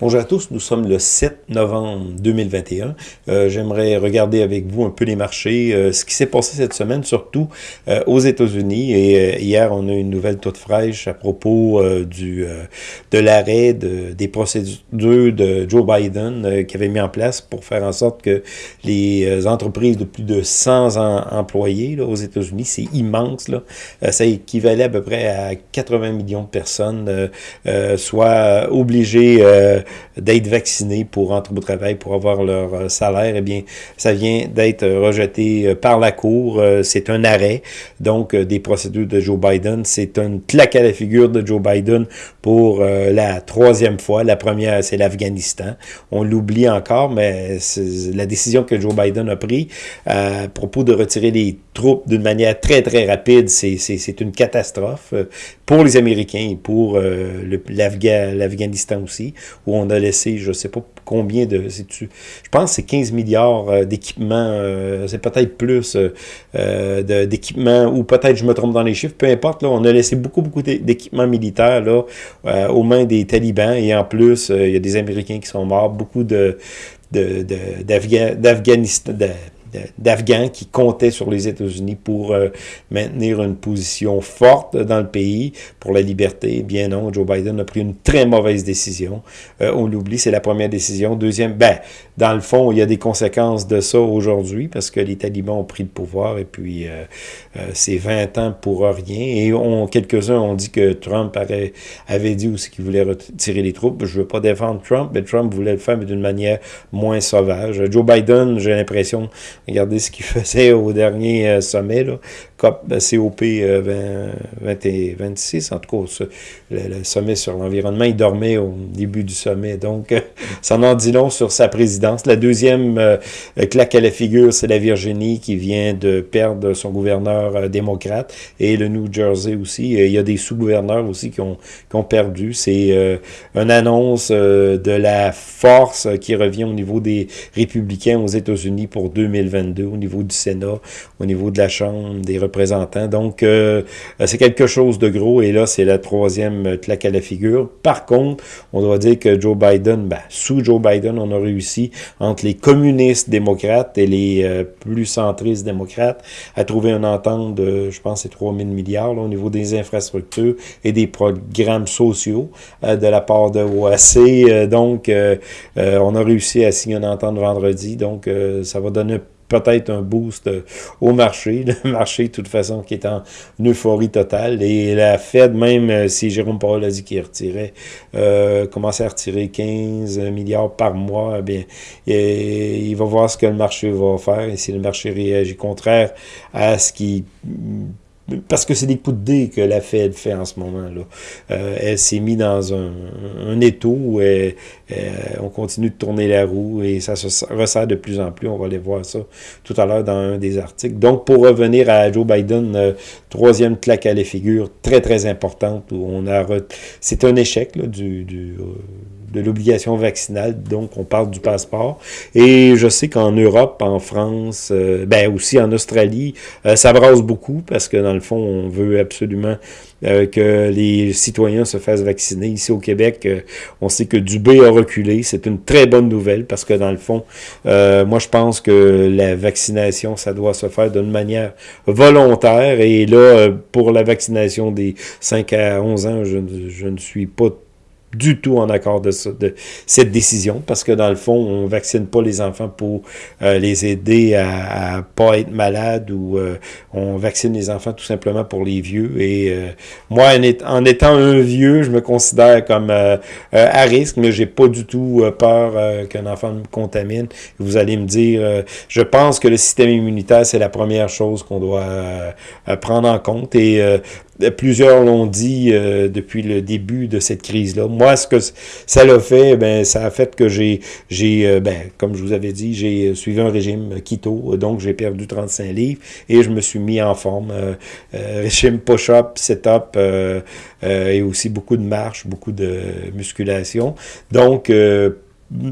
Bonjour à tous, nous sommes le 7 novembre 2021. Euh, J'aimerais regarder avec vous un peu les marchés, euh, ce qui s'est passé cette semaine, surtout euh, aux États-Unis. Et euh, hier, on a une nouvelle toute fraîche à propos euh, du de l'arrêt de, des procédures de Joe Biden qui avait mis en place pour faire en sorte que les entreprises de plus de 100 employés là, aux États-Unis, c'est immense, là, ça équivalait à peu près à 80 millions de personnes, soient obligées d'être vaccinés pour entrer au travail, pour avoir leur euh, salaire, eh bien, ça vient d'être rejeté euh, par la Cour. Euh, c'est un arrêt, donc, des procédures de Joe Biden. C'est une claque à la figure de Joe Biden pour la troisième fois. La première, c'est l'Afghanistan. On l'oublie encore, mais la décision que Joe Biden a prise à propos de retirer les troupes d'une manière très, très rapide, c'est une catastrophe pour les Américains et pour l'Afghanistan aussi, a laissé, je ne sais pas combien de... Je pense que c'est 15 milliards euh, d'équipements, euh, c'est peut-être plus euh, d'équipements, ou peut-être je me trompe dans les chiffres, peu importe, là, on a laissé beaucoup, beaucoup d'équipements militaires là, aux mains des talibans, et en plus, il y a des Américains qui sont morts, beaucoup de d'Afghanistan, d'Afghans qui comptaient sur les États-Unis pour euh, maintenir une position forte dans le pays pour la liberté. Eh bien non, Joe Biden a pris une très mauvaise décision. Euh, on l'oublie, c'est la première décision. Deuxième, ben, dans le fond, il y a des conséquences de ça aujourd'hui parce que les talibans ont pris le pouvoir et puis euh, c'est 20 ans pour rien. Et on, quelques-uns ont dit que Trump avait, avait dit aussi qu'il voulait retirer les troupes. Je veux pas défendre Trump, mais Trump voulait le faire d'une manière moins sauvage. Joe Biden, j'ai l'impression, Regardez ce qu'il faisait au dernier euh, sommet, là, COP, COP 20, 26, en tout cas, le, sommet sur l'environnement, il dormait au début du sommet. Donc, ça en dit long sur sa présidence. La deuxième euh, claque à la figure, c'est la Virginie qui vient de perdre son gouverneur euh, démocrate et le New Jersey aussi. Il y a des sous-gouverneurs aussi qui ont, perdu. C'est une annonce de la force qui revient au niveau des républicains aux États-Unis pour 2020 au niveau du Sénat, au niveau de la Chambre des représentants. Donc, euh, c'est quelque chose de gros et là, c'est la troisième claque à la figure. Par contre, on doit dire que Joe Biden, ben, sous Joe Biden, on a réussi entre les communistes démocrates et les euh, plus centristes démocrates à trouver une entente de, je pense, c'est 3 000 milliards au niveau des infrastructures et des programmes sociaux euh, de la part de OAC. donc, on a réussi à signer une entente vendredi. Donc, ça va donner peut-être un boost euh, au marché. Le marché, de toute façon, qui est en euphorie totale. Et la Fed, même euh, si Jérôme Powell a dit qu'il retirait, euh, commençait à retirer 15 milliards par mois, eh bien, il va voir ce que le marché va faire. Et si le marché réagit contraire à ce qui parce que c'est des coups de dés que la Fed fait en ce moment-là. Euh, elle s'est mise dans un, un étau où on continue de tourner la roue et ça se resserre de plus en plus. On va aller voir ça tout à l'heure dans un des articles. Donc, pour revenir à Joe Biden, euh, troisième claque à la figure, très, très importante, où on a... C'est un échec là, du... du euh, de l'obligation vaccinale, donc on parle du passeport. Et je sais qu'en Europe, en France, euh, ben aussi en Australie, euh, ça brasse beaucoup parce que dans le fond, on veut absolument euh, que les citoyens se fassent vacciner. Ici au Québec, on sait que Dubé a reculé. C'est une très bonne nouvelle parce que dans le fond, moi je pense que la vaccination, ça doit se faire d'une manière volontaire. Et là, pour la vaccination des 5 à 11 ans, je, je ne suis pas du tout en accord de, de, cette décision, parce que dans le fond, on vaccine pas les enfants pour euh, les aider à, à, pas être malades, ou euh, on vaccine les enfants tout simplement pour les vieux. Et euh, moi, en, étant un vieux, je me considère comme à risque, mais j'ai pas du tout peur qu'un enfant me contamine. Vous allez me dire, je pense que le système immunitaire, c'est la première chose qu'on doit prendre en compte. Et plusieurs l'ont dit euh, depuis le début de cette crise-là. Moi, ce que ça l'a fait, ben, ça a fait que j'ai, j'ai euh, ben, comme je vous avais dit, j'ai suivi un régime keto, donc j'ai perdu 35 livres et je me suis mis en forme. Euh, régime push-up, set-up et aussi beaucoup de marche, beaucoup de musculation. Donc,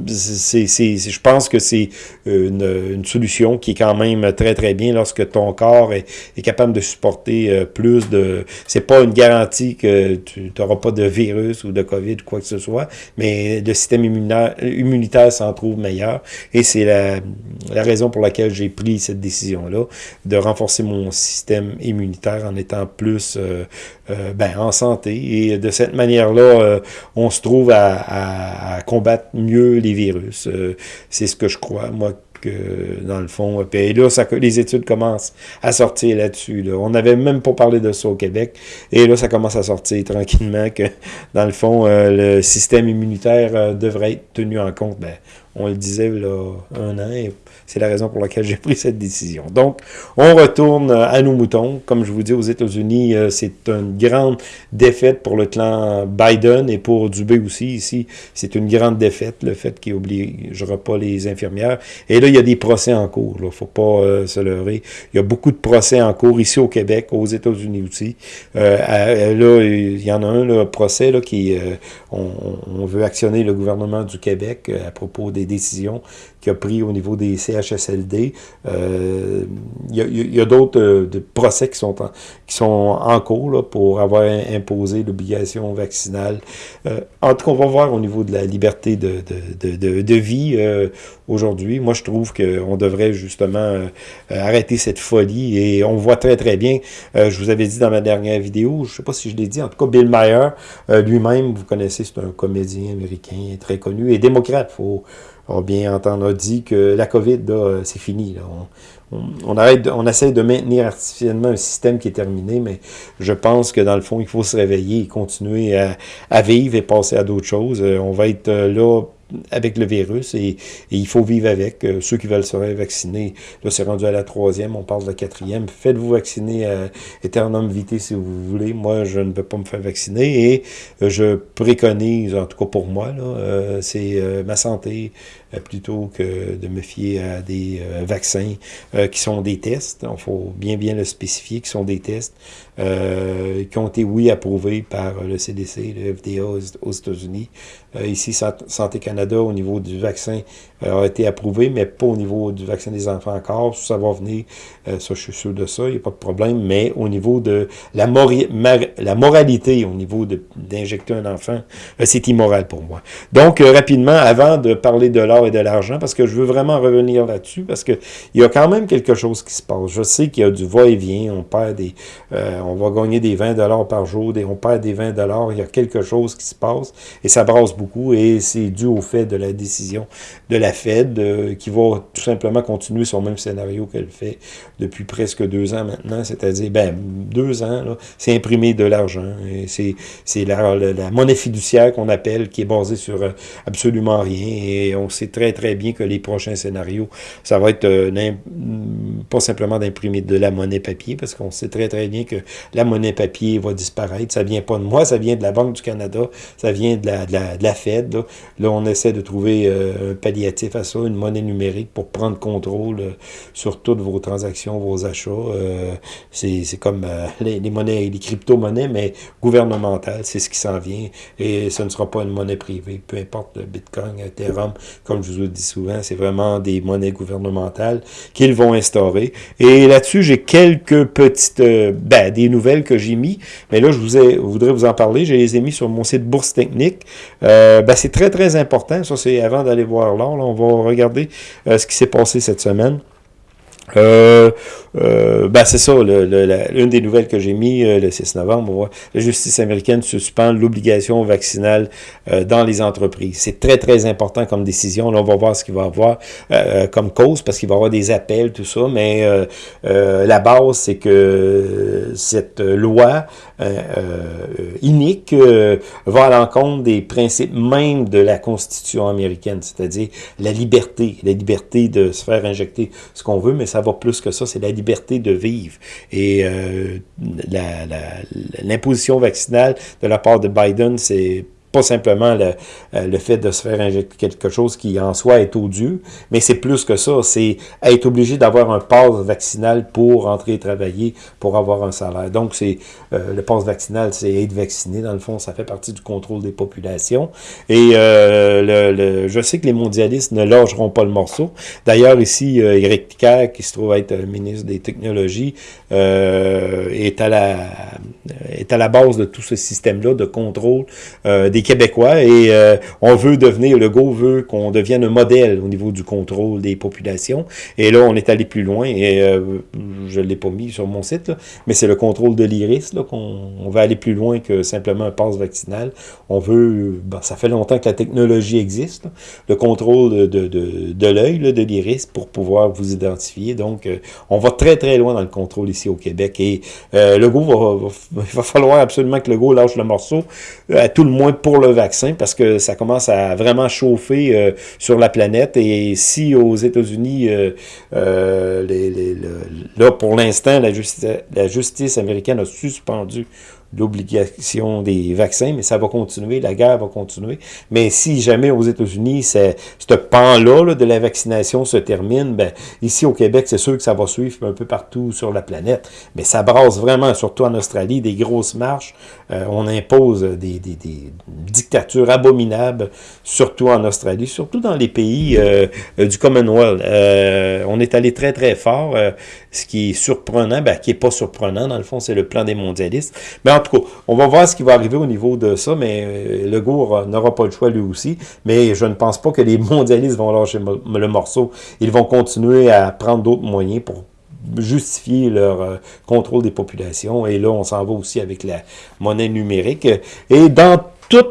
c'est, je pense que c'est une, une, solution qui est quand même très très bien lorsque ton corps est, est capable de supporter euh, plus de... C'est pas une garantie que tu n'auras pas de virus ou de COVID ou quoi que ce soit, mais le système immunitaire, immunitaire s'en trouve meilleur. Et c'est la, la raison pour laquelle j'ai pris cette décision-là, de renforcer mon système immunitaire en étant plus euh, euh, ben, en santé. Et de cette manière-là, on se trouve à, à, combattre mieux les virus. c'est ce que je crois. Moi, que, dans le fond. Puis là, les études commencent à sortir là-dessus. Là. On n'avait même pas parlé de ça au Québec. Et là, ça commence à sortir tranquillement que, dans le fond, euh, le système immunitaire euh, devrait être tenu en compte. Ben, on le disait là, un an, et c'est la raison pour laquelle j'ai pris cette décision. Donc, on retourne à nos moutons. Comme je vous dis, aux États-Unis, euh, c'est une grande défaite pour le clan Biden et pour Dubé aussi. Ici, c'est une grande défaite, le fait qu'il n'obligera pas les infirmières. Et là, il y a des procès en cours. Il ne faut pas euh, se leurrer. Il y a beaucoup de procès en cours ici au Québec, aux États-Unis aussi. Euh, là, il y en a un procès là, qui... On, on, veut actionner le gouvernement du Québec à propos des décisions qu'il a pris au niveau des CHSLD. Euh, il y a, d'autres euh, procès qui sont en, qui sont en cours là, pour avoir imposé l'obligation vaccinale. Euh, en tout cas, on va voir au niveau de la liberté de, de, de, vie euh, aujourd'hui. Moi, je trouve qu'on devrait justement euh, arrêter cette folie et on voit très, très bien, je vous avais dit dans ma dernière vidéo, je sais pas si je l'ai dit, en tout cas, Bill Maher, lui-même, vous connaissez, c'est un comédien américain très connu et démocrate, on bien entendu a dit que la COVID, c'est fini. On, arrête, on essaie de maintenir artificiellement un système qui est terminé, mais je pense que dans le fond, il faut se réveiller et continuer à, vivre et passer à d'autres choses. Euh, on va être euh, là avec le virus et, il faut vivre avec. Euh, ceux qui veulent se vacciner, là c'est rendu à la troisième, on passe de la quatrième. Faites-vous vacciner à Eternum Vitae si vous voulez. Moi, je ne peux pas me faire vacciner et je préconise, en tout cas pour moi, euh, c'est ma santé plutôt que de me fier à des vaccins qui sont des tests. Il faut bien bien le spécifier, qui sont des tests qui ont été, oui, approuvés par le CDC, le FDA aux États-Unis. ici, Santé Canada au niveau du vaccin euh, a été approuvé, mais pas au niveau du vaccin des enfants encore. Ça va venir, euh, ça je suis sûr de ça, il n'y a pas de problème, mais au niveau de la, la moralité, au niveau d'injecter un enfant, euh, c'est immoral pour moi. Donc, rapidement, avant de parler de l'or et de l'argent, parce que je veux vraiment revenir là-dessus, parce que il y a quand même quelque chose qui se passe. Je sais qu'il y a du va-et-vient, on perd des, on va gagner des 20 dollars par jour, on perd des 20 dollars, il y a quelque chose qui se passe, et ça brasse beaucoup, et c'est dû au fait de la décision de la Fed, euh, qui va tout simplement continuer son même scénario qu'elle fait depuis presque deux ans maintenant, c'est-à-dire, ben, deux ans, c'est imprimer de l'argent. C'est la, la, monnaie fiduciaire qu'on appelle, qui est basée sur euh, absolument rien, et on sait très très bien que les prochains scénarios, ça va être euh, pas simplement d'imprimer de la monnaie papier, parce qu'on sait très très bien que la monnaie papier va disparaître, ça vient pas de moi, ça vient de la Banque du Canada, ça vient de la, Fed, là. là on essaie de trouver euh, un palliatif à ça, une monnaie numérique pour prendre contrôle euh, sur toutes vos transactions, vos achats. Euh, c'est comme les, monnaies, les crypto-monnaies, mais gouvernementales, c'est ce qui s'en vient. Et ce ne sera pas une monnaie privée, peu importe le Bitcoin, Ethereum, comme je vous le dis souvent, c'est vraiment des monnaies gouvernementales qu'ils vont instaurer. Et là-dessus, j'ai quelques petites, ben, nouvelles que j'ai mis, mais là, je vous ai, voudrais vous en parler. Je les ai mis sur mon site Bourse Technique. ben, c'est très, très important. Ça, c'est avant d'aller voir l'or, on va regarder euh, ce qui s'est passé cette semaine. Euh, euh, ben c'est ça, l'une des nouvelles que j'ai mis euh, le 6 novembre, la justice américaine suspend l'obligation vaccinale euh, dans les entreprises. C'est très, très important comme décision. Là, on va voir ce qu'il va avoir comme cause, parce qu'il va y avoir des appels, tout ça, mais la base, c'est que cette loi inique va à l'encontre des principes même de la Constitution américaine, c'est-à-dire la liberté, la liberté de se faire injecter ce qu'on veut, mais ça va plus que ça, c'est la liberté de vivre. Et euh, l'imposition vaccinale de la part de Biden, c'est pas simplement le, euh, le, fait de se faire injecter quelque chose qui en soi est odieux, mais c'est plus que ça, c'est être obligé d'avoir un passe vaccinal pour entrer travailler, pour avoir un salaire. Donc, c'est euh, le passe vaccinal, c'est être vacciné, dans le fond, ça fait partie du contrôle des populations. Et euh, le, je sais que les mondialistes ne logeront pas le morceau. D'ailleurs, ici, euh, Ticker, qui se trouve être ministre des Technologies, est, à la, est à la base de tout ce système-là de contrôle des Québécois et euh, on veut devenir, le GO veut qu'on devienne un modèle au niveau du contrôle des populations. Et là, on est allé plus loin et euh, je ne l'ai pas mis sur mon site, mais c'est le contrôle de l'iris qu'on on va aller plus loin que simplement un passe vaccinal. On veut, ben, ça fait longtemps que la technologie existe, le contrôle de, de, de, de l'œil, de l'iris, pour pouvoir vous identifier. Donc, euh, on va très très loin dans le contrôle ici au Québec et le GO va, va, va, falloir absolument que le GO lâche le morceau, à tout le moins pour le vaccin parce que ça commence à vraiment chauffer euh, sur la planète. Et si aux États-Unis, euh, euh, là, pour l'instant, la justice américaine a suspendu l'obligation des vaccins, mais ça va continuer, la guerre va continuer. Mais si jamais aux États-Unis, ce pan-là de la vaccination se termine, ben, ici au Québec, c'est sûr que ça va suivre un peu partout sur la planète. Mais ça brasse vraiment, surtout en Australie, des grosses marches. Euh, on impose des, des, des, dictatures abominables, surtout en Australie, surtout dans les pays euh, du Commonwealth. Euh, on est allé très, très fort. ce qui est surprenant, ben, qui est pas surprenant, dans le fond, c'est le plan des mondialistes. Mais en tout cas, on va voir ce qui va arriver au niveau de ça, mais euh, le Gour n'aura pas le choix lui aussi. Mais je ne pense pas que les mondialistes vont lâcher le morceau. Ils vont continuer à prendre d'autres moyens pour justifier leur euh, contrôle des populations. Et là, on s'en va aussi avec la monnaie numérique. Et dans tout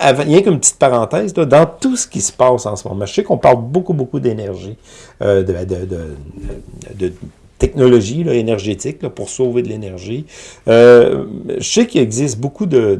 rien qu'une petite parenthèse, dans tout ce qui se passe en ce moment, je sais qu'on parle beaucoup, beaucoup d'énergie, euh, de, technologie énergétique pour sauver de l'énergie. Euh, je sais qu'il existe beaucoup de,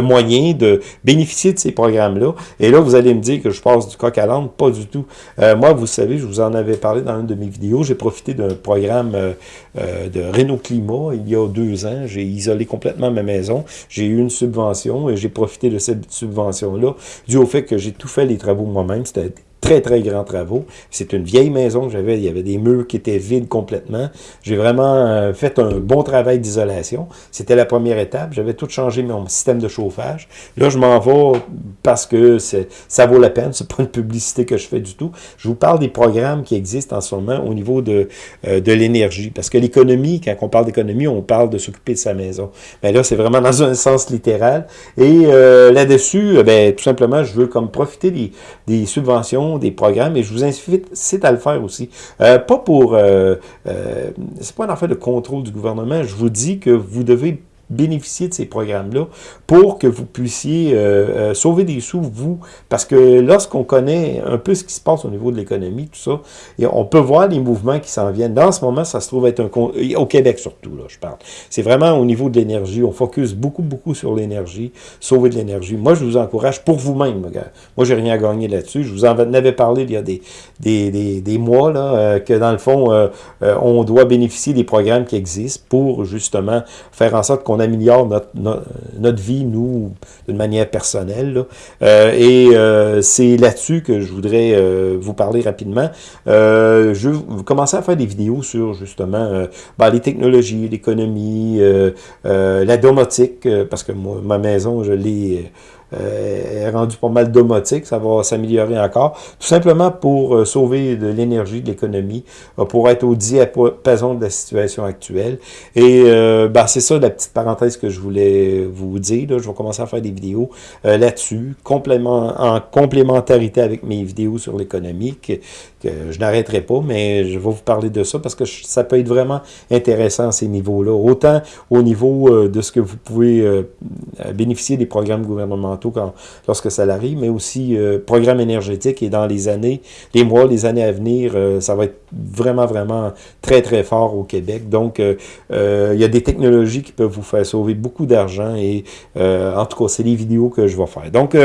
moyens de bénéficier de ces programmes-là. Et là, vous allez me dire que je passe du coq à l'âne. Pas du tout. Euh, moi, vous savez, je vous en avais parlé dans une de mes vidéos. J'ai profité d'un programme euh de Renault Climat il y a deux ans. J'ai isolé complètement ma maison. J'ai eu une subvention et j'ai profité de cette subvention-là dû au fait que j'ai tout fait les travaux moi-même. C'était très, très grands travaux. C'est une vieille maison que j'avais. Il y avait des murs qui étaient vides complètement. J'ai vraiment euh, fait un bon travail d'isolation. C'était la première étape. J'avais tout changé mon système de chauffage. Là, je m'en vais parce que ça vaut la peine. C'est pas une publicité que je fais du tout. Je vous parle des programmes qui existent en ce moment au niveau de, euh, de l'énergie. Parce que l'économie, quand on parle d'économie, on parle de s'occuper de sa maison. Mais là, c'est vraiment dans un sens littéral. Et euh, là-dessus, ben, tout simplement, je veux comme profiter des, des subventions des programmes, et je vous incite à le faire aussi. Euh, pas pour... Euh, euh, c'est pas une affaire de contrôle du gouvernement, je vous dis que vous devez bénéficier de ces programmes-là pour que vous puissiez euh, euh, sauver des sous, vous, parce que lorsqu'on connaît un peu ce qui se passe au niveau de l'économie, tout ça, et on peut voir les mouvements qui s'en viennent. Dans ce moment, ça se trouve être un... Au Québec surtout, là, je parle. C'est vraiment au niveau de l'énergie. On focus beaucoup, beaucoup sur l'énergie, sauver de l'énergie. Moi, je vous encourage pour vous-même. Moi, j'ai rien à gagner là-dessus. Je vous en avais parlé il y a des, des, des, des mois, là, euh, que dans le fond, on doit bénéficier des programmes qui existent pour, justement, faire en sorte qu'on améliore notre, notre, vie, nous, d'une manière personnelle. Euh, et euh, c'est là-dessus que je voudrais euh, vous parler rapidement. je vais commencer à faire des vidéos sur, justement, ben, les technologies, l'économie, la domotique, parce que moi, ma maison, je l'ai euh, est rendu pas mal domotique, ça va s'améliorer encore, tout simplement pour euh, sauver de l'énergie de l'économie, euh, pour être au diapason de la situation actuelle. Et ben, c'est ça la petite parenthèse que je voulais vous dire. Là. Je vais commencer à faire des vidéos là-dessus, en complémentarité avec mes vidéos sur l'économie, je n'arrêterai pas, mais je vais vous parler de ça parce que ça peut être vraiment intéressant à ces niveaux-là. Autant au niveau de ce que vous pouvez bénéficier des programmes gouvernementaux, quand, lorsque ça arrive, mais aussi euh, programme énergétique et dans les années, les mois, les années à venir, euh, ça va être vraiment, vraiment très, très fort au Québec. Donc, il y a des technologies qui peuvent vous faire sauver beaucoup d'argent et en tout cas, c'est les vidéos que je vais faire. Donc,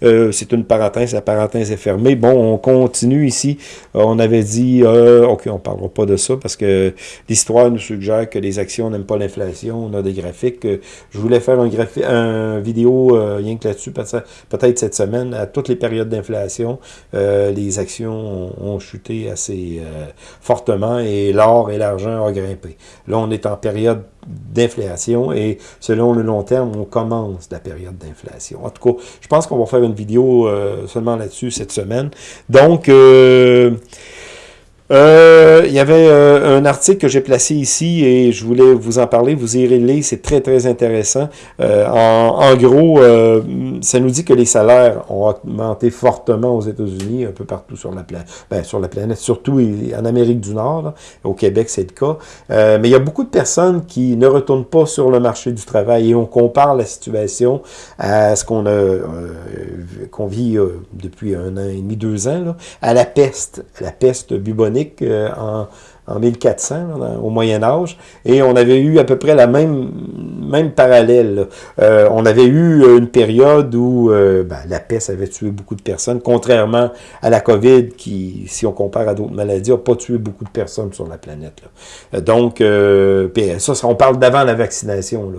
c'est une parenthèse, la parenthèse est fermée. Bon, on continue ici. On avait dit, OK, on ne parlera pas de ça parce que l'histoire nous suggère que les actions n'aiment pas l'inflation. On a des graphiques. Je voulais faire un, graphique, un vidéo euh, rien que là-dessus, peut-être cette semaine, à toutes les périodes d'inflation, euh, les actions ont, chuté assez euh, fortement et l'or et l'argent ont grimpé. Là, on est en période d'inflation et selon le long terme, on commence la période d'inflation. En tout cas, je pense qu'on va faire une vidéo seulement là-dessus cette semaine. Donc, euh, il y avait euh, un article que j'ai placé ici et je voulais vous en parler. Vous irez le lire, c'est très très intéressant. Euh, en, gros, ça nous dit que les salaires ont augmenté fortement aux États-Unis, un peu partout sur la planète, ben, sur la planète, surtout en Amérique du Nord. Au Québec, c'est le cas. mais il y a beaucoup de personnes qui ne retournent pas sur le marché du travail et on compare la situation à ce qu'on a qu'on vit depuis un an et demi, deux ans, là, à la peste, la peste bubonique euh, en, en 1400, au Moyen Âge, et on avait eu à peu près la même, même parallèle. Euh, on avait eu euh, une période où ben, la peste avait tué beaucoup de personnes, contrairement à la COVID, qui, si on compare à d'autres maladies, n'a pas tué beaucoup de personnes sur la planète. Donc, ça, on parle d'avant la vaccination.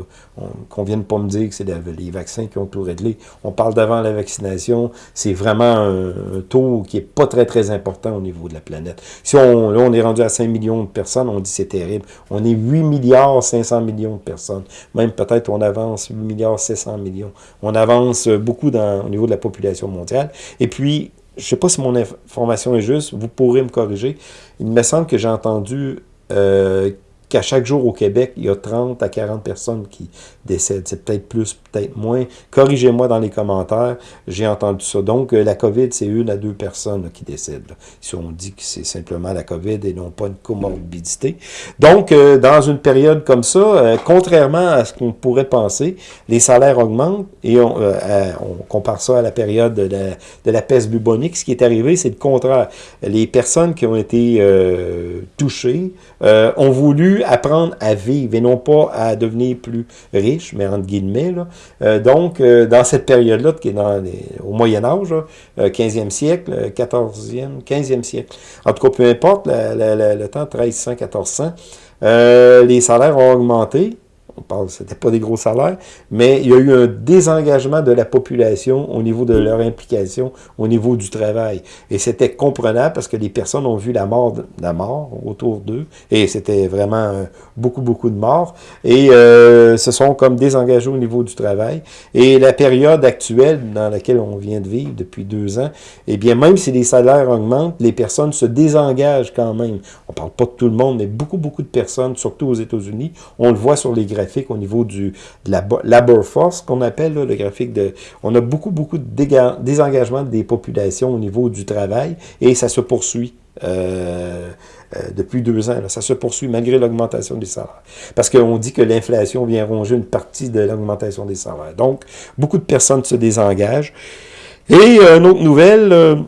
Qu'on vienne pas me dire que c'est les vaccins qui ont tout réglé. On parle d'avant la vaccination. C'est vraiment un, taux qui est pas très, très important au niveau de la planète. Si on, là, on est rendu à 5 millions de personnes, on dit c'est terrible. On est 8 milliards 500 millions de personnes. Même peut-être on avance 8 milliards 700 millions. On avance beaucoup dans, au niveau de la population mondiale. Et puis, je ne sais pas si mon information est juste, vous pourrez me corriger. Il me semble que j'ai entendu euh, qu'à chaque jour au Québec, il y a 30 à 40 personnes qui décèdent. C'est peut-être plus, peut-être moins. Corrigez-moi dans les commentaires. J'ai entendu ça. Donc, euh, la COVID, c'est une à deux personnes qui décèdent. Si on dit que c'est simplement la COVID et non pas une comorbidité. Donc, euh, dans une période comme ça, euh, contrairement à ce qu'on pourrait penser, les salaires augmentent et on, compare ça à la période de la peste bubonique. Ce qui est arrivé, c'est le contraire. Les personnes qui ont été touchées ont voulu apprendre à vivre et non pas à devenir plus riche, mais entre guillemets. Là. Euh, donc, euh, dans cette période-là, qui est au Moyen Âge, 15e euh, siècle, 14e, 15e siècle, en tout cas, peu importe, le temps 1300, 1400, les salaires ont augmenté, on parle, c'était pas des gros salaires, mais il y a eu un désengagement de la population au niveau de leur implication, au niveau du travail. Et c'était comprenable parce que les personnes ont vu la mort, la mort autour d'eux, et c'était vraiment euh, beaucoup, beaucoup de morts, et euh, se sont comme désengagés au niveau du travail. Et la période actuelle dans laquelle on vient de vivre depuis deux ans, eh bien, même si les salaires augmentent, les personnes se désengagent quand même. On parle pas de tout le monde, mais beaucoup, beaucoup de personnes, surtout aux États-Unis, on le voit sur les graphiques au niveau du, la labor force, qu'on appelle le graphique de... On a beaucoup, beaucoup de désengagement des populations au niveau du travail et ça se poursuit. Euh, euh, depuis deux ans. Ça se poursuit malgré l'augmentation des salaires. Parce qu'on dit que l'inflation vient ronger une partie de l'augmentation des salaires. Donc, beaucoup de personnes se désengagent. Et euh, une autre nouvelle,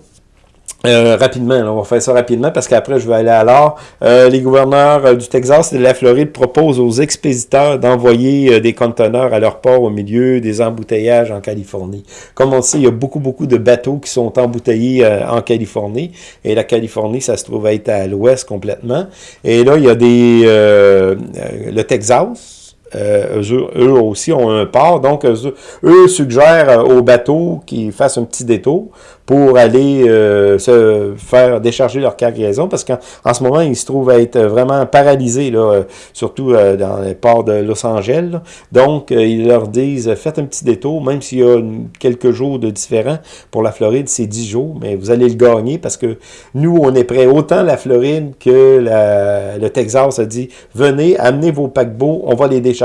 euh, rapidement, on va faire ça rapidement parce qu'après je vais aller à l'art. Euh, les gouverneurs euh, du Texas et de la Floride proposent aux expéditeurs d'envoyer des conteneurs à leur port au milieu des embouteillages en Californie. Comme on sait, il y a beaucoup, beaucoup de bateaux qui sont embouteillés en Californie. Et la Californie, ça se trouve être à l'ouest complètement. Et là, il y a des... le Texas, eux, aussi ont un port, donc eux, eux suggèrent aux bateaux qu'ils fassent un petit détour pour aller euh, se faire décharger leur cargaison, parce qu'en en ce moment, ils se trouvent à être vraiment paralysés, là, euh, surtout euh, dans les ports de Los Angeles. Donc, ils leur disent, faites un petit détour, même s'il y a quelques jours de différent. Pour la Floride, c'est 10 jours, mais vous allez le gagner, parce que nous, on est prêts, autant la Floride que la, le Texas a dit, venez, amenez vos paquebots, on va les décharger,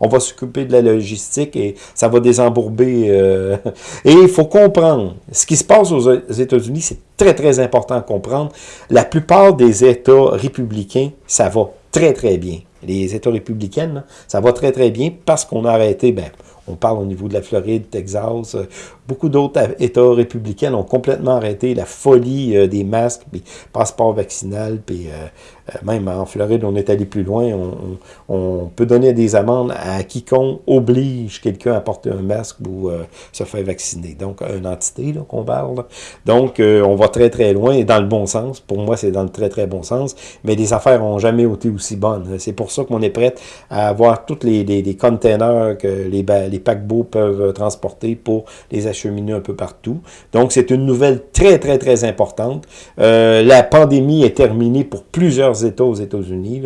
on va s'occuper de la logistique, et ça va désembourber. et il faut comprendre, ce qui se passe aux États-Unis, c'est très, très important à comprendre. La plupart des États républicains, ça va très, très bien. Les États républicains, ça va très, très bien parce qu'on a arrêté, ben, on parle au niveau de la Floride, Texas, beaucoup d'autres États républicains ont complètement arrêté la folie des masques, puis passeport vaccinal, puis même en Floride, on est allé plus loin, on, peut donner des amendes à quiconque oblige quelqu'un à porter un masque ou se faire vacciner. Donc, une entité qu'on parle. Donc, on va très très loin et dans le bon sens. Pour moi, c'est dans le très très bon sens. Mais les affaires n'ont jamais été aussi bonnes. C'est pour ça qu'on est prêt à avoir tous les, les, containers que les, les paquebots peuvent transporter pour les acheminer un peu partout. Donc, c'est une nouvelle très très très importante. Euh, la pandémie est terminée pour plusieurs États aux États-Unis.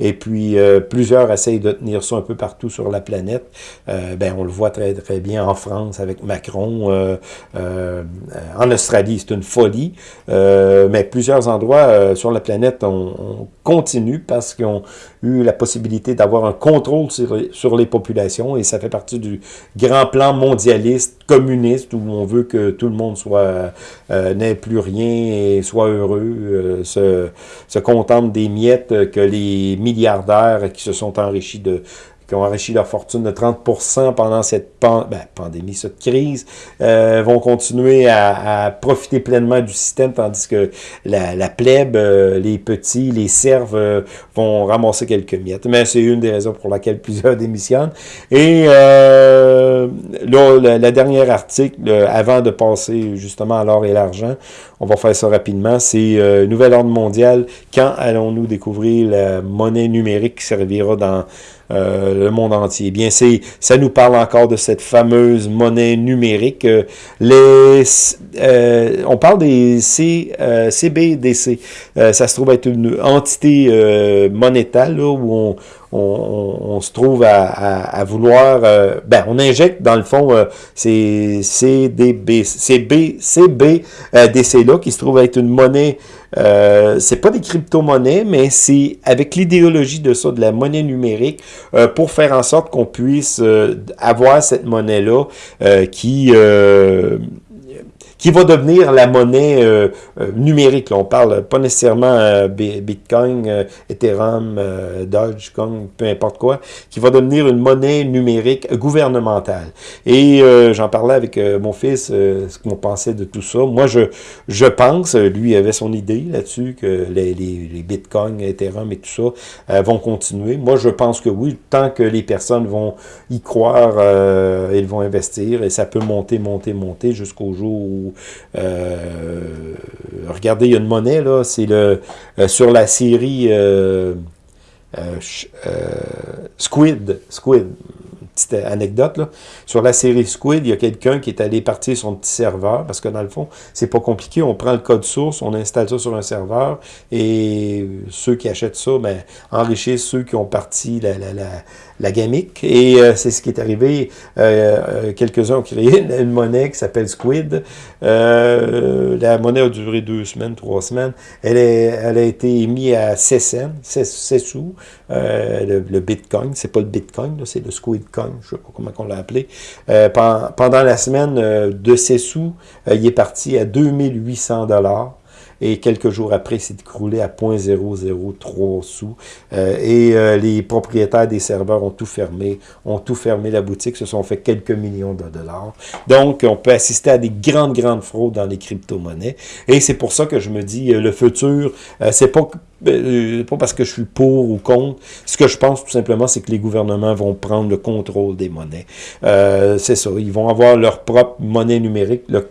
Et puis, euh, plusieurs essayent de tenir ça un peu partout sur la planète. Euh, ben, on le voit très très bien en France avec Macron. en Australie, c'est une folie. mais plusieurs endroits sur la planète ont continue parce qu'ils ont eu la possibilité d'avoir un contrôle sur, les populations et ça fait partie du grand plan mondialiste, communiste, où on veut que tout le monde soit euh, n'ait plus rien et soit heureux, euh, se, se contente des miettes que les milliardaires qui se sont enrichis de qui ont enrichi leur fortune de 30% pendant cette ben, pandémie, cette crise, euh, vont continuer à, profiter pleinement du système, tandis que la, la plèbe, euh, les petits, les serves euh, vont ramasser quelques miettes. Mais c'est une des raisons pour laquelle plusieurs démissionnent. Et là, la, dernière article, avant de passer justement à l'or et l'argent, on va faire ça rapidement, c'est Nouvel Ordre mondial. Quand allons-nous découvrir la monnaie numérique qui servira dans euh, le monde entier. Eh bien, c'est ça nous parle encore de cette fameuse monnaie numérique. Euh, les, euh, on parle des C, CBDC. ça se trouve être une entité monétale là, où on, on, se trouve à, vouloir... ben, on injecte, dans le fond, ces CDB, CB, CBDC-là, qui se trouve être une monnaie euh, c'est pas des crypto-monnaies, mais c'est avec l'idéologie de ça, de la monnaie numérique, euh, pour faire en sorte qu'on puisse euh, avoir cette monnaie-là euh, qui qui va devenir la monnaie euh, euh, numérique. On parle pas nécessairement euh, Bitcoin, Ethereum, Dogecoin, peu importe quoi, qui va devenir une monnaie numérique gouvernementale. Et j'en parlais avec mon fils, ce qu'on pensait de tout ça. Moi, je, je pense, lui avait son idée là-dessus, que les, les, les Bitcoin, Ethereum et tout ça vont continuer. Moi, je pense que oui, tant que les personnes vont y croire, ils vont investir et ça peut monter, monter, monter jusqu'au jour où euh, regardez, il y a une monnaie, là, c'est le euh, sur la série euh, Squid, Squid, petite anecdote, là. sur la série Squid, il y a quelqu'un qui est allé partir son petit serveur, parce que dans le fond, c'est pas compliqué, on prend le code source, on installe ça sur un serveur, et ceux qui achètent ça, ben, enrichissent ceux qui ont parti la, la, la la gamique. Et euh, c'est ce qui est arrivé. Euh, euh, quelques-uns ont créé une, monnaie qui s'appelle Squid. la monnaie a duré deux semaines, trois semaines. Elle, est, elle a été mise à 6 cents, 6, sous. Le, le, Bitcoin, c'est pas le Bitcoin, c'est le Squid Coin, je sais pas comment on l'a appelé. pendant la semaine de 6 sous, il est parti à 2800 dollars et quelques jours après, c'est écroulé à 0.003 sous. Euh, et euh, les propriétaires des serveurs ont tout fermé, ont tout fermé la boutique, se sont fait quelques millions de dollars. Donc, on peut assister à des grandes, grandes fraudes dans les crypto-monnaies. Et c'est pour ça que je me dis, euh, le futur, c'est pas euh, pas parce que je suis pour ou contre. Ce que je pense tout simplement, c'est que les gouvernements vont prendre le contrôle des monnaies. Euh, c'est ça. Ils vont avoir leur propre monnaie numérique, leur,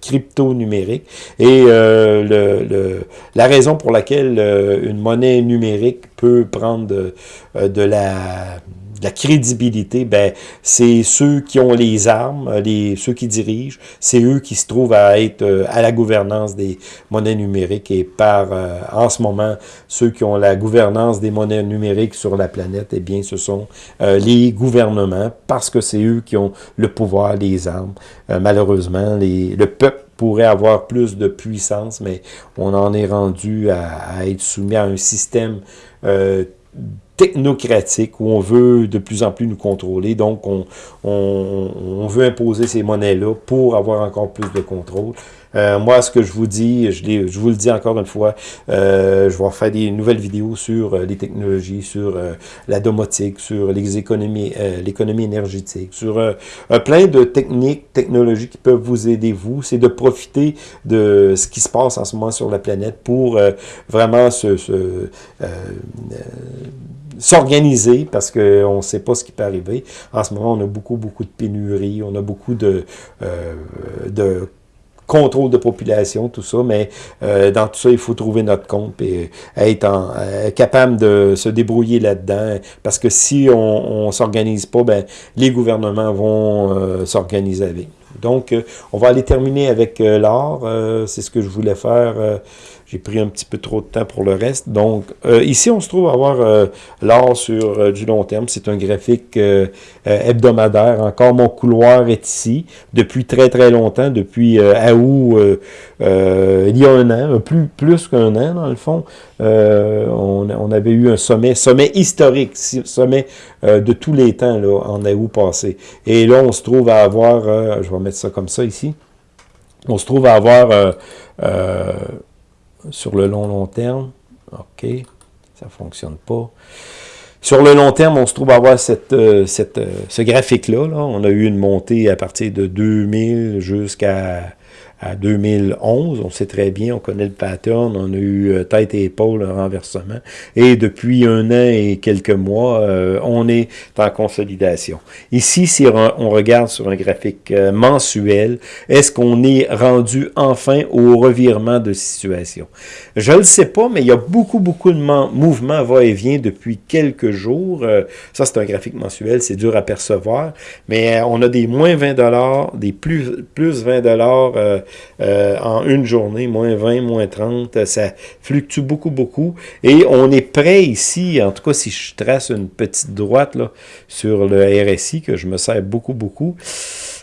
crypto numérique. Et euh, le, la raison pour laquelle une monnaie numérique peut prendre de la la crédibilité, ben, c'est ceux qui ont les armes, les, ceux qui dirigent, c'est eux qui se trouvent à être euh, à la gouvernance des monnaies numériques et par, euh, en ce moment, ceux qui ont la gouvernance des monnaies numériques sur la planète, eh bien, ce sont euh, les gouvernements, parce que c'est eux qui ont le pouvoir, les armes. malheureusement, les, le peuple pourrait avoir plus de puissance, mais on en est rendu à, à être soumis à un système technocratique où on veut de plus en plus nous contrôler. Donc, on, on, veut imposer ces monnaies-là pour avoir encore plus de contrôle. Euh, moi, ce que je vous dis, je, vous le dis encore une fois, euh, je vais faire des nouvelles vidéos sur euh, les technologies, sur la domotique, sur les économies, l'économie énergétique, sur plein de techniques, technologies qui peuvent vous aider, vous. C'est de profiter de ce qui se passe en ce moment sur la planète pour vraiment se, se s'organiser parce qu'on ne sait pas ce qui peut arriver. En ce moment, on a beaucoup, beaucoup de pénuries, on a beaucoup de, euh, de contrôle de population, tout ça, mais euh, dans tout ça, il faut trouver notre compte et être en, euh, capable de se débrouiller là-dedans, parce que si on ne s'organise pas, ben, les gouvernements vont s'organiser avec. Donc, on va aller terminer avec l'art, c'est ce que je voulais faire j'ai pris un petit peu trop de temps pour le reste. Donc, euh, ici, on se trouve à avoir euh, l'art sur euh, du long terme. C'est un graphique hebdomadaire. Encore, mon couloir est ici depuis très, très longtemps, depuis août, il y a un an, plus, plus qu'un an, dans le fond. On, on, avait eu un sommet, sommet historique, sommet de tous les temps, là, en août passé. Et là, on se trouve à avoir, je vais mettre ça comme ça ici, on se trouve à avoir sur le long, long terme. OK, ça ne fonctionne pas. Sur le long terme, on se trouve à avoir cette, euh, euh, ce graphique-là. Là. On a eu une montée à partir de 2000 jusqu'à à 2011. On sait très bien, on connaît le pattern, on a eu euh, tête et épaule, un renversement. Et depuis un an et quelques mois, euh, on est en consolidation. Ici, si on regarde sur un graphique euh, mensuel, est-ce qu'on est rendu enfin au revirement de situation? Je ne le sais pas, mais il y a beaucoup, beaucoup de mouvements va-et-vient depuis quelques jours. ça, c'est un graphique mensuel, c'est dur à percevoir, mais on a des moins 20 des plus, plus 20 euh, en une journée, moins 20, moins 30, ça fluctue beaucoup, beaucoup. Et on est prêt ici, en tout cas si je trace une petite droite sur le RSI, que je me sers beaucoup, beaucoup,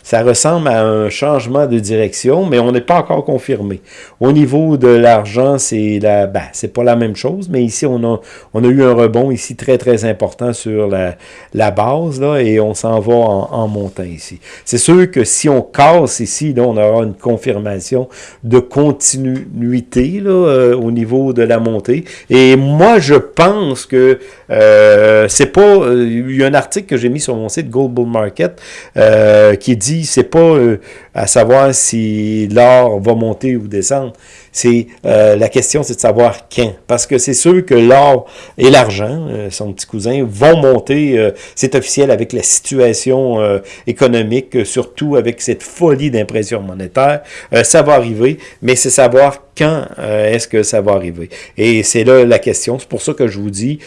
ça ressemble à un changement de direction, mais on n'est pas encore confirmé. Au niveau de l'argent, c'est la, ben, c'est pas la même chose, mais ici, on a, on a eu un rebond ici très, très important sur la, la base, là, et on s'en va en, montant ici. C'est sûr que si on casse ici, là, on aura une confirmation de continuité là, euh, au niveau de la montée. Et moi, je pense que euh, c'est pas... Euh, il y a un article que j'ai mis sur mon site Gold Bull Market euh, qui dit c'est pas euh, à savoir si l'or va monter ou descendre. C'est euh, la question, c'est de savoir quand. Parce que c'est sûr que l'or et l'argent, euh, son petit cousin, vont monter. c'est officiel avec la situation économique, surtout avec cette folie d'impression monétaire. ça va arriver, mais c'est savoir quand est-ce que ça va arriver. Et c'est là la question. C'est pour ça que je vous dis,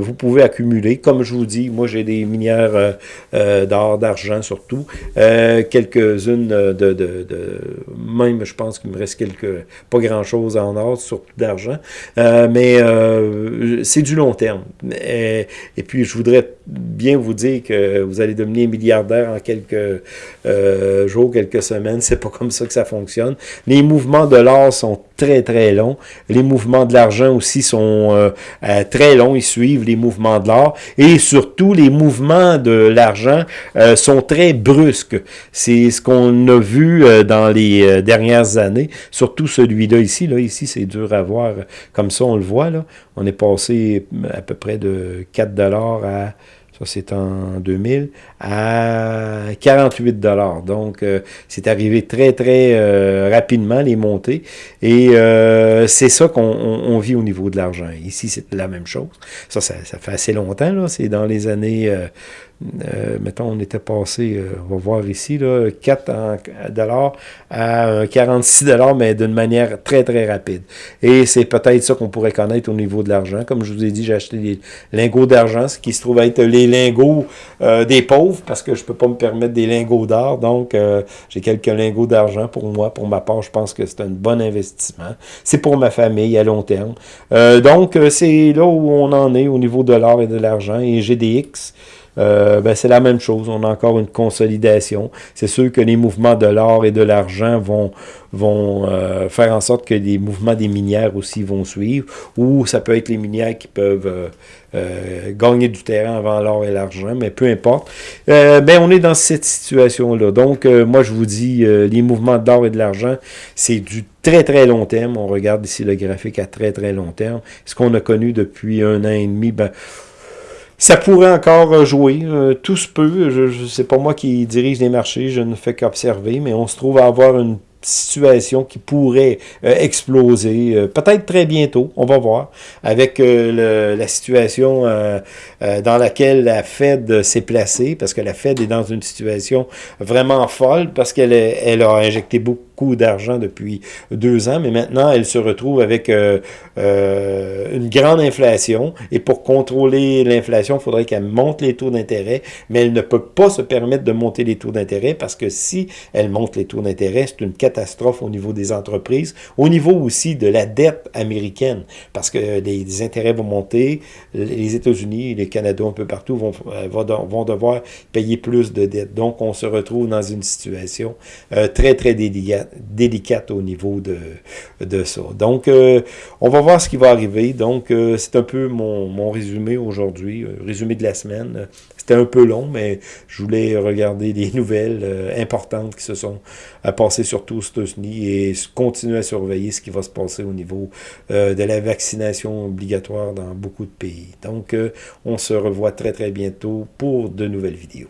vous pouvez accumuler. Comme je vous dis, moi j'ai des minières d'or, d'argent surtout. Euh, quelques-unes de, Même, je pense qu'il me reste quelques... Pas grand-chose en or, surtout d'argent. Euh, mais euh, c'est du long terme. Et, et, puis, je voudrais bien vous dire que vous allez devenir milliardaire en quelques jours, quelques semaines. C'est pas comme ça que ça fonctionne. Les mouvements de l'or sont très, très longs. Les mouvements de l'argent aussi sont très longs. Ils suivent les mouvements de l'or. Et surtout, les mouvements de l'argent sont très brusques. C'est ce qu'on a vu euh, dans les euh, dernières années, surtout celui-là ici. Là, ici, c'est dur à voir. Comme ça, on le voit. Là. On est passé à peu près de 4 à ça c'est en 2000, à 48 dollars. Donc, euh, c'est arrivé très, très rapidement, les montées. Et c'est ça qu'on vit au niveau de l'argent. Ici, c'est la même chose. Ça, ça, ça, fait assez longtemps, là. C'est dans les années euh, mettons, on était passé, euh, on va voir ici, là, 4 dollars à 46 dollars, mais d'une manière très, très rapide. Et c'est peut-être ça qu'on pourrait connaître au niveau de l'argent. Comme je vous ai dit, j'ai acheté des lingots d'argent, ce qui se trouve être les lingots euh, des pauvres, parce que je peux pas me permettre des lingots d'or. Donc, j'ai quelques lingots d'argent pour moi. Pour ma part, je pense que c'est un bon investissement. C'est pour ma famille à long terme. donc, c'est là où on en est au niveau de l'or et de l'argent. Et GDX, ben, c'est la même chose. On a encore une consolidation. C'est sûr que les mouvements de l'or et de l'argent vont, vont faire en sorte que les mouvements des minières aussi vont suivre, ou ça peut être les minières qui peuvent euh, gagner du terrain avant l'or et l'argent, mais peu importe. Euh, ben, on est dans cette situation-là. Donc, euh, moi, je vous dis, les mouvements d'or et de l'argent, c'est du très, très long terme. On regarde ici le graphique à très, très long terme. Ce qu'on a connu depuis un an et demi, ben, ça pourrait encore jouer, tout se peut. Je, je c'est pas moi qui dirige les marchés, je ne fais qu'observer, mais on se trouve à avoir une situation qui pourrait euh, exploser, euh, peut-être très bientôt, on va voir, avec euh, la situation dans laquelle la Fed s'est placée, parce que la Fed est dans une situation vraiment folle, parce qu'elle elle a injecté beaucoup d'argent depuis deux ans, mais maintenant, elle se retrouve avec euh, euh, une grande inflation. Et pour contrôler l'inflation, il faudrait qu'elle monte les taux d'intérêt, mais elle ne peut pas se permettre de monter les taux d'intérêt parce que si elle monte les taux d'intérêt, c'est une catastrophe au niveau des entreprises, au niveau aussi de la dette américaine, parce que les, intérêts vont monter, les États-Unis, les Canada, un peu partout, vont, euh, vont devoir payer plus de dettes. Donc, on se retrouve dans une situation très, très délicate délicate au niveau de, de ça. Donc, euh, on va voir ce qui va arriver. Donc, euh, c'est un peu mon, mon résumé aujourd'hui, euh, résumé de la semaine. C'était un peu long, mais je voulais regarder des nouvelles importantes qui se sont passées surtout aux États-Unis et continuer à surveiller ce qui va se passer au niveau de la vaccination obligatoire dans beaucoup de pays. Donc, on se revoit très, très bientôt pour de nouvelles vidéos.